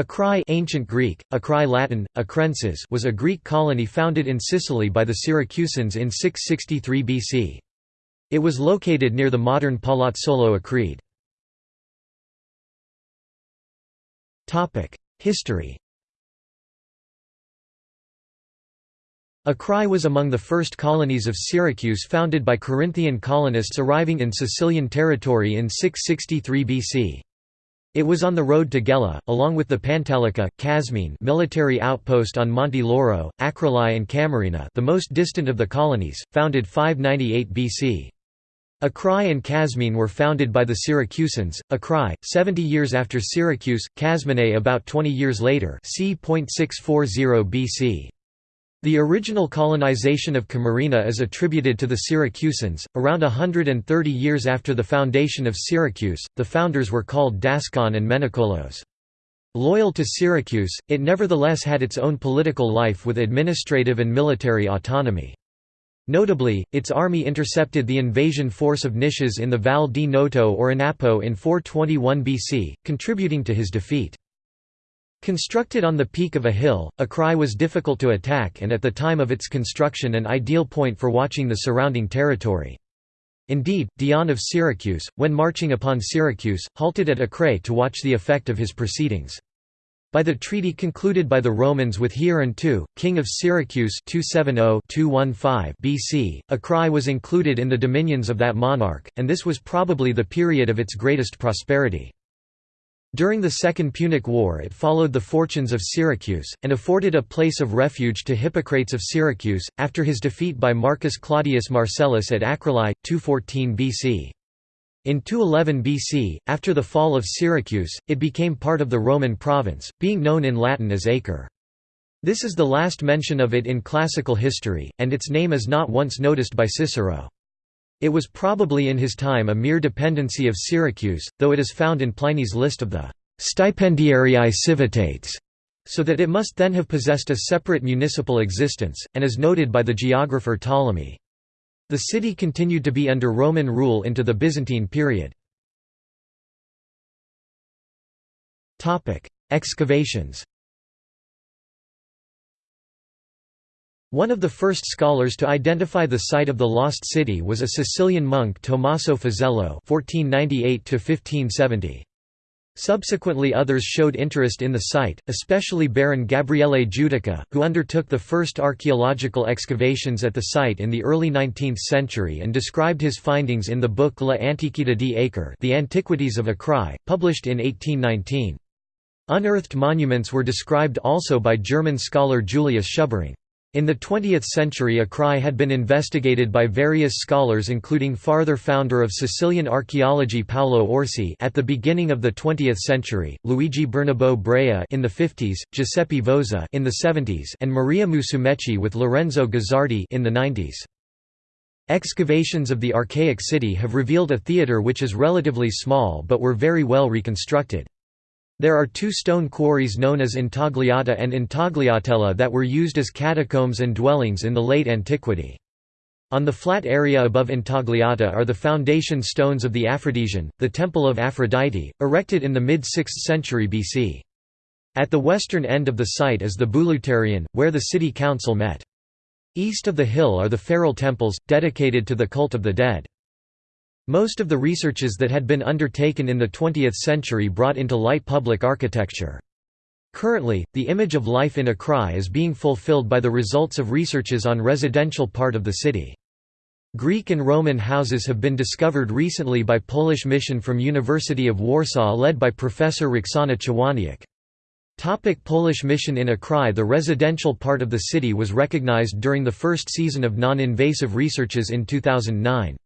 Acrae ancient Greek, Acrae Latin, Acrensis was a Greek colony founded in Sicily by the Syracusans in 663 BC. It was located near the modern Palazzolo Acreide. History Acrae was among the first colonies of Syracuse founded by Corinthian colonists arriving in Sicilian territory in 663 BC. It was on the road to Gela, along with the Pantalica, Casmine military outpost on Monte Lauro, Acroli and Camarina the most distant of the colonies, founded 598 BC. Acrae and Casmine were founded by the Syracusans, Acrae, 70 years after Syracuse, Casmine about 20 years later c. 640 BC. The original colonization of Camarina is attributed to the Syracusans. Around 130 years after the foundation of Syracuse, the founders were called Dascon and Menicolos. Loyal to Syracuse, it nevertheless had its own political life with administrative and military autonomy. Notably, its army intercepted the invasion force of Nicias in the Val di Noto or Anapo in 421 BC, contributing to his defeat. Constructed on the peak of a hill, Acrae was difficult to attack and at the time of its construction an ideal point for watching the surrounding territory. Indeed, Dion of Syracuse, when marching upon Syracuse, halted at Acrae to watch the effect of his proceedings. By the treaty concluded by the Romans with Hieron II, king of Syracuse 270-215 BC, Acrae was included in the dominions of that monarch, and this was probably the period of its greatest prosperity. During the Second Punic War it followed the fortunes of Syracuse, and afforded a place of refuge to Hippocrates of Syracuse, after his defeat by Marcus Claudius Marcellus at Acroli, 214 BC. In 211 BC, after the fall of Syracuse, it became part of the Roman province, being known in Latin as Acre. This is the last mention of it in classical history, and its name is not once noticed by Cicero. It was probably in his time a mere dependency of Syracuse, though it is found in Pliny's list of the «stipendiarii civitates», so that it must then have possessed a separate municipal existence, and is noted by the geographer Ptolemy. The city continued to be under Roman rule into the Byzantine period. Excavations One of the first scholars to identify the site of the lost city was a Sicilian monk Tommaso Fazello (1498–1570). Subsequently others showed interest in the site, especially Baron Gabriele Judica, who undertook the first archaeological excavations at the site in the early 19th century and described his findings in the book La Antiquità di Acre The Antiquities of Acrae, published in 1819. Unearthed monuments were described also by German scholar Julius Schubring. In the 20th century Acrae had been investigated by various scholars including farther founder of Sicilian archaeology Paolo Orsi at the beginning of the 20th century, Luigi Bernabo Brea in the 50s, Giuseppe Voza in the 70s and Maria Musumeci with Lorenzo Guzzardi in the 90s. Excavations of the archaic city have revealed a theatre which is relatively small but were very well reconstructed. There are two stone quarries known as Intagliata and Intagliatella that were used as catacombs and dwellings in the late antiquity. On the flat area above Intagliata are the foundation stones of the Aphrodision, the Temple of Aphrodite, erected in the mid-6th century BC. At the western end of the site is the Bouleuterion, where the city council met. East of the hill are the feral temples, dedicated to the cult of the dead. Most of the researches that had been undertaken in the 20th century brought into light public architecture. Currently, the image of life in Acrae is being fulfilled by the results of researches on residential part of the city. Greek and Roman houses have been discovered recently by Polish mission from University of Warsaw led by Professor Roxana Chowaniec. Topic Polish mission in Acrae The residential part of the city was recognized during the first season of non-invasive researches in 2009.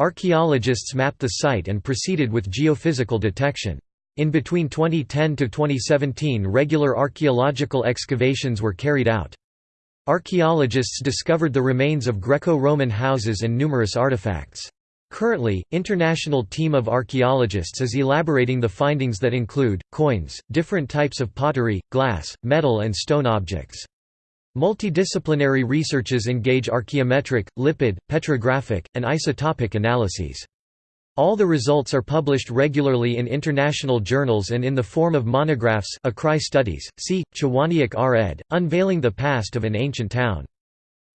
Archaeologists mapped the site and proceeded with geophysical detection. In between 2010 to 2017 regular archaeological excavations were carried out. Archaeologists discovered the remains of Greco-Roman houses and numerous artifacts. Currently, international team of archaeologists is elaborating the findings that include, coins, different types of pottery, glass, metal and stone objects. Multidisciplinary researches engage archaeometric, lipid, petrographic, and isotopic analyses. All the results are published regularly in international journals and in the form of monographs Akrai Studies, see, Chowaniec R. ed., Unveiling the Past of an Ancient Town.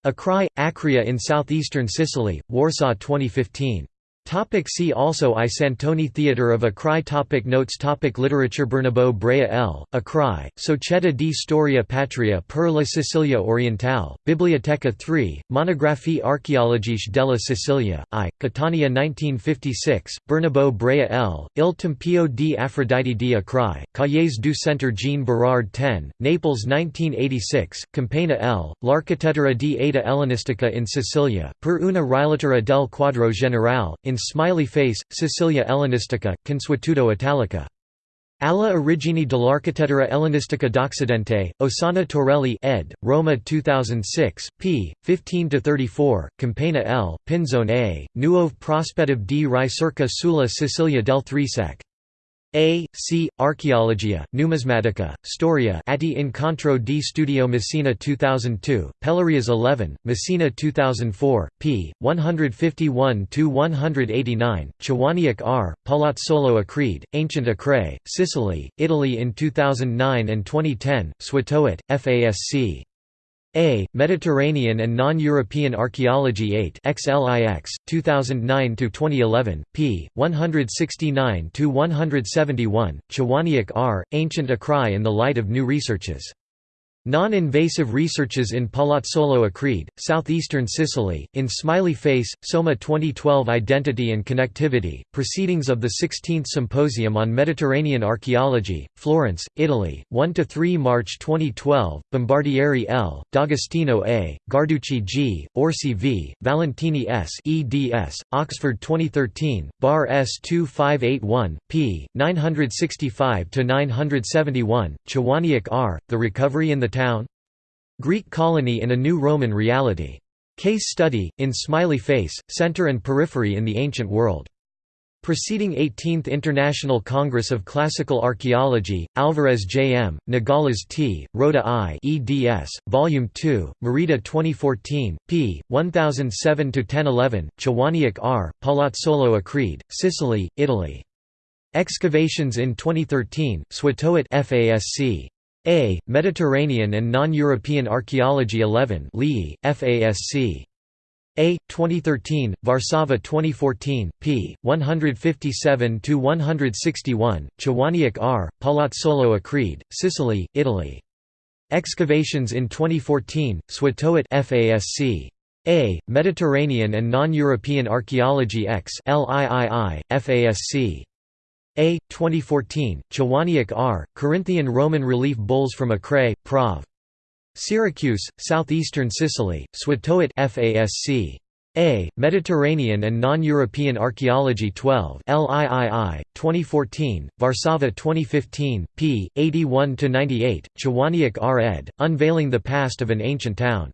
Akrai, Akria in southeastern Sicily, Warsaw 2015. Topic see also I Santoni Theatre of Akrai topic Notes topic Literature Bernabo Brea L., Akrai, Società di Storia Patria per la Sicilia Orientale, Biblioteca 3, Monographie archeologiche della Sicilia, I, Catania 1956, Bernabo Brea L., Il Tempio di Aphrodite di Akrai, Cahiers du Centre Jean Berard 10, Naples 1986, Campana L., L'Architettura di Eta Ellenistica in Sicilia, per una rilettera del quadro generale, in Smiley Face, Sicilia Ellenistica, Consuetudo Italica. Alla origini dell'architettura ellenistica d'Occidente, Ossana Torelli ed., Roma 2006, p. 15–34, Campana L., Pinzone A., Nuove prospettive di ricerca sulla Sicilia del Trisec. A. C. Archeologia, Numismatica, Storia Atti Incontro di Studio Messina 2002, Pelorias 11, Messina 2004, p. 151–189, Chowaniec R., Palazzolo Acreide, Ancient Acre, Sicily, Italy in 2009 and 2010, Światowit, FASC. A. Mediterranean and Non-European Archaeology 8 XLIX, 2009–2011, p. 169–171, Chowaniec R., Ancient Akrai in the Light of New Researches. Non-invasive researches in Palazzolo Acreide, southeastern Sicily, in Smiley Face, Soma 2012 Identity and Connectivity, Proceedings of the 16th Symposium on Mediterranean Archaeology, Florence, Italy, 1–3 March 2012, Bombardieri L., D'Agostino A., Guarducci G., Orsi V., Valentini S. eds., Oxford 2013, Bar S 2581, p. 965–971, Chowaniec R., The Recovery in the town? Greek colony in a new Roman reality. Case study, in Smiley Face, Center and Periphery in the Ancient World. Preceding 18th International Congress of Classical Archaeology, Alvarez J. M., Nogales T., Rhoda I. eds., Volume 2, Merida 2014, p. 1007–1011, Chowaniec R., Palazzolo Acreide, Sicily, Italy. Excavations in 2013, Światowit FASC. A. Mediterranean and Non-European Archaeology 11 Lee, FASC. A. 2013, Warszawa 2014, p. 157–161, Chowaniec R., Palazzolo Acreide, Sicily, Italy. Excavations in 2014, Światowit FASC. A. Mediterranean and Non-European Archaeology X LIII, FASC. A. 2014, Chowaniec R., Corinthian Roman relief bulls from Acre, Prov. Syracuse, southeastern Sicily, Światowit FASC. A. Mediterranean and Non-European Archaeology 12 LIII, 2014, Warszawa 2015, p. 81–98, Chowaniec R. ed., Unveiling the Past of an Ancient Town.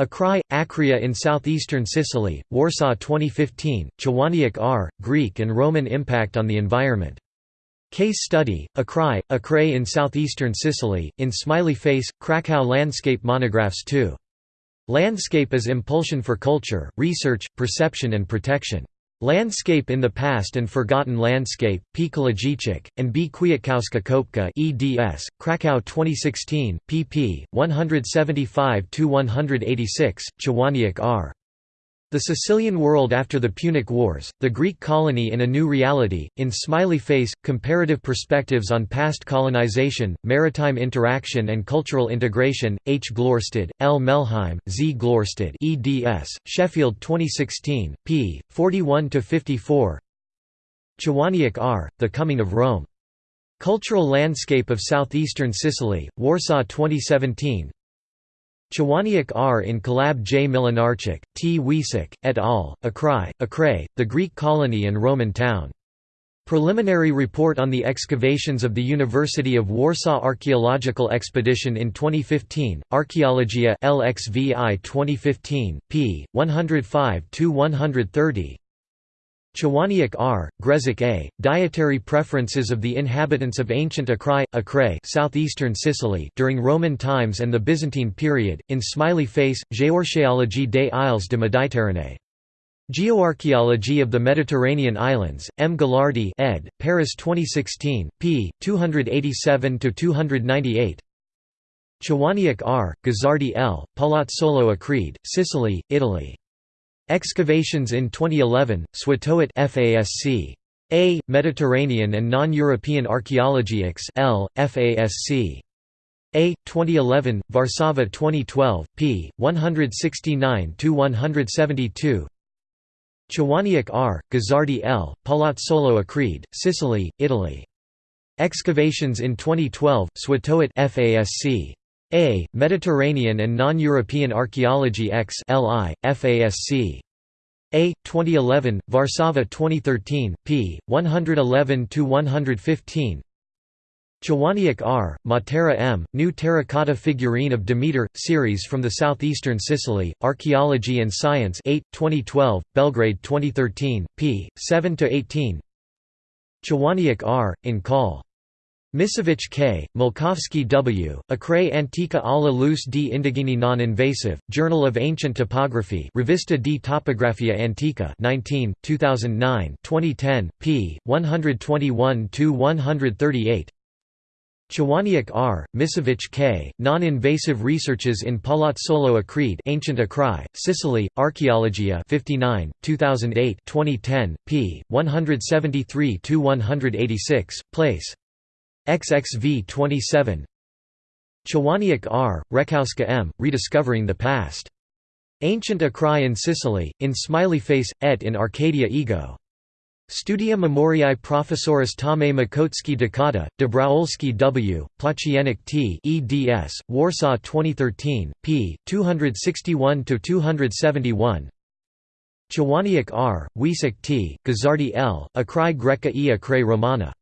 Akrai, Akria in southeastern Sicily, Warsaw 2015, Chowaniec R., Greek and Roman Impact on the Environment. Case study, Akrai, Acre in southeastern Sicily, in Smiley Face, Krakow Landscape Monographs 2. Landscape as Impulsion for Culture, Research, Perception and Protection. Landscape in the Past and Forgotten Landscape, P. Kołodziejczyk, and B. Kwiatkowska Kopka eds., Krakow 2016, pp. 175–186, Chowaniec R. The Sicilian World After the Punic Wars, The Greek Colony in a New Reality, in Smiley Face, Comparative Perspectives on Past Colonization, Maritime Interaction and Cultural Integration, H. Glørstad, L. Melheim, Z. Glørstad eds., Sheffield 2016, p. 41–54 Chowaniec R., The Coming of Rome. Cultural Landscape of Southeastern Sicily, Warsaw 2017 Chowaniec R. in Collab J. Młynarczyk, T. Wiesek, et al., Akrai, Acre, the Greek colony and Roman town. Preliminary report on the excavations of the University of Warsaw Archaeological Expedition in 2015, Archaeologia LXVI 2015, p. 105–130 Chowaniec R., Grezek A., Dietary Preferences of the Inhabitants of Ancient Akrai, Acre southeastern Sicily during Roman times and the Byzantine period, in Smiley Face, Géorchéologie des Isles de Méditerranée. Geoarchaeology of the Mediterranean Islands, M. Ghilardi ed., Paris 2016, p. 287–298 Chowaniec R., Guzzardi L., Palazzolo Acreide, Sicily, Italy. Excavations in 2011, Światowit FASC. A. Mediterranean and Non-European Archaeology X L. FASC. A. 2011, Varsava 2012, p. 169–172 Chowaniec R., Guzzardi L., Palazzolo Acreide, Sicily, Italy. Excavations in 2012, Światowit FASC. A. Mediterranean and Non-European Archaeology X LI, FASC. A. 2011, Varsava 2013, p. 111–115 Chowaniec R., Matera M., New Terracotta Figurine of Demeter, series from the southeastern Sicily, Archaeology and Science 8, 2012, Belgrade 2013, p. 7–18 Chowaniec R., in Call. Misiewicz K., Małkowski W., Acrae Antica alla luz di indigeni non-invasive, Journal of Ancient Topography Revista di Topografia Antica 19, 2009 2010, p. 121–138 Chowaniec R., Misiewicz K., Non-Invasive Researches in Palazzolo Acreide Ancient Acrae, Sicily, Archaeologia 59, 2008 2010, p. 173–186, place. XXV 27 Chowaniec R., Rekowska M., Rediscovering the Past. Ancient Acrae in Sicily, in Smiley Face, et in Arcadia Ego. Studia Memoriae Professoris Tome Makotski Dekada, Dobrowolski W., Płóciennik T. eds., Warsaw 2013, p. 261–271 Chowaniec R., Wiesek T., Guzzardi L., Acrae Greca e Acrae Romana.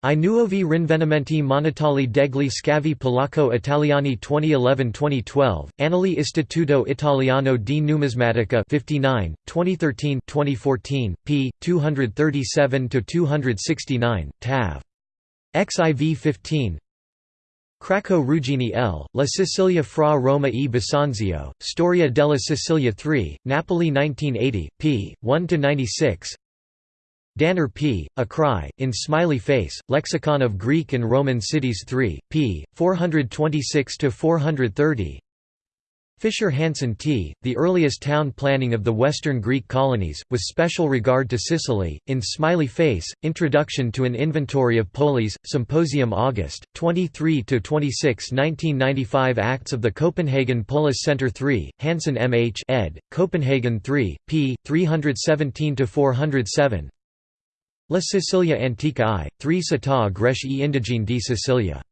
I nuovi rinvenimenti monetali degli scavi polacco italiani 2011-2012, Annali Istituto Italiano di Numismatica 59, 2013-2014, p. 237–269, tav. XIV 15 Cracco Ruggini L., La Sicilia fra Roma e Bisanzio, Storia della Sicilia 3, Napoli 1980, p. 1–96 Danner P., Acrae, in Smiley Face, Lexicon of Greek and Roman Cities 3, p. 426–430 Fisher Hansen T., The Earliest Town Planning of the Western Greek Colonies, with special regard to Sicily, in Smiley Face, Introduction to an Inventory of Polis, Symposium August, 23–26 1995 Acts of the Copenhagen Polis Center 3, Hansen M. H. ed., Copenhagen 3, p. 317–407 La Sicilia Antica I, 3 Città Greche e Indigene di Sicilia.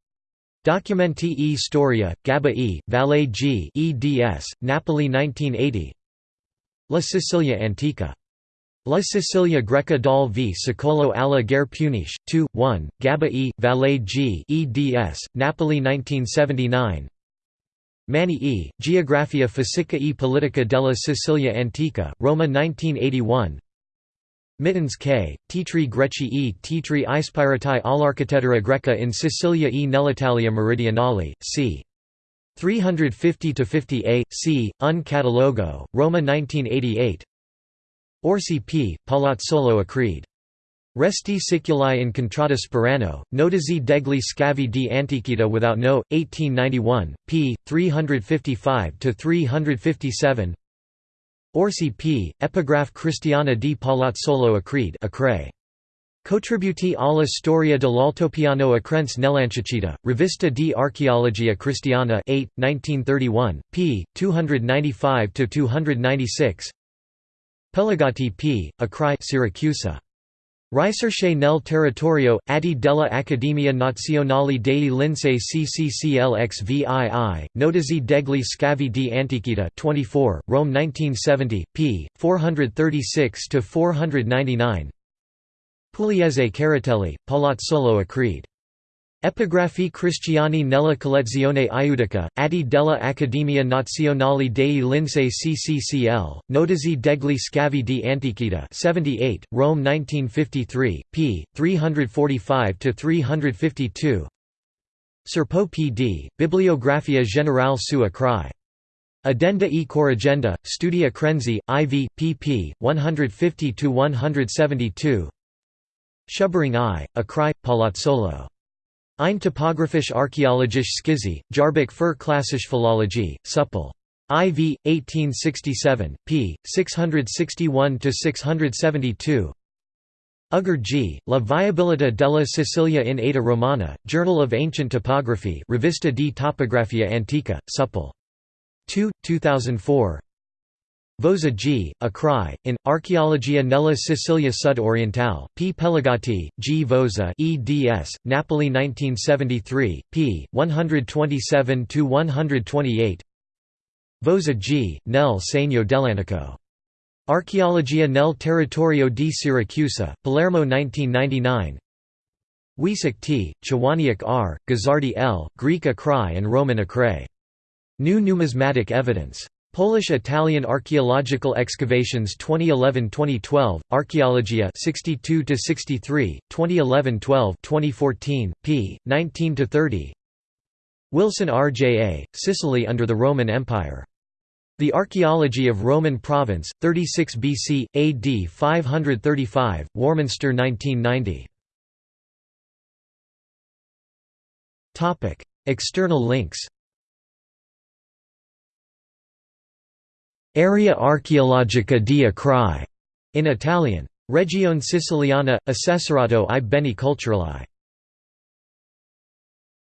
Documenti e Storia, Gabba E, Valle G eds., Napoli 1980 La Sicilia Antica. La Sicilia Greca dal v Secolo alla guerre punisce, 2, 1, Gabba E, Valle G eds., Napoli 1979 Manni E, Geografia Fisica e Politica della Sicilia Antica, Roma 1981 Mittens K., Titri Greci e Titri ispirati all'architettura greca in Sicilia e nell'Italia meridionale, c. 350–50a, c. Un catalogo, Roma 1988 Orsi P., Palazzolo Acreide. Resti siculi in contrada Sperano, notizi degli scavi di antichità without no, 1891, p. 355–357 Orsi P., Epigraph Cristiana di Palazzolo Acreide Acre. Contributi alla storia dell'altopiano Acrense nell'Ancicita, Rivista di Archeologia Cristiana 8, 1931, p. 295–296 Pelagatti P., Acri Siracusa. Ricerche nel territorio, atti della Accademia Nazionale dei Lincei CCCLXVII, Notizie degli scavi di Antichità 24, Rome 1970, p. 436–499 Pugliese Carratelli, Palazzolo Acreide Epigraphi cristiani nella collezione iudica, atti della Accademia Nazionale dei Lincei CCCL, Notizie degli scavi di antichità 78, Rome 1953, p. 345–352 Serpo P.D., Bibliografia generale su Acrae Addenda e Corrigenda, Studia Crenzi, IV, pp. 150–172 Schubring I, Akrai, Palazzolo. Ein topographisch archäologisch Skizi, Jarbik für klassische Philologie, Supple. IV, 1867, p. 661–672 Uggeri G. La viabilità della Sicilia in Eta Romana, Journal of Ancient Topography Rivista di Topografia Antica, Supple. 2, 2004 Voza G. Akrai, in, Archeologia nella Sicilia Sud-Orientale, P. Pelagatti, G. Voza eds, Napoli 1973, p. 127–128 Voza G., nel segno dell'antico. Archeologia nel territorio di Siracusa, Palermo 1999 Wiesick T., Chowaniec R., Guzzardi L., Greek Akrai and Roman Akrai. New numismatic evidence. Polish-Italian archaeological excavations 2011-2012, Archaeologia 62-63, 2011-12 2014, p. 19-30 Wilson R.J.A., Sicily under the Roman Empire. The Archaeology of Roman Province, 36 BC, AD 535, Warminster 1990. External links Area archeologica di Acrai, in Italian. Regione Siciliana, Assessorato i Beni Culturali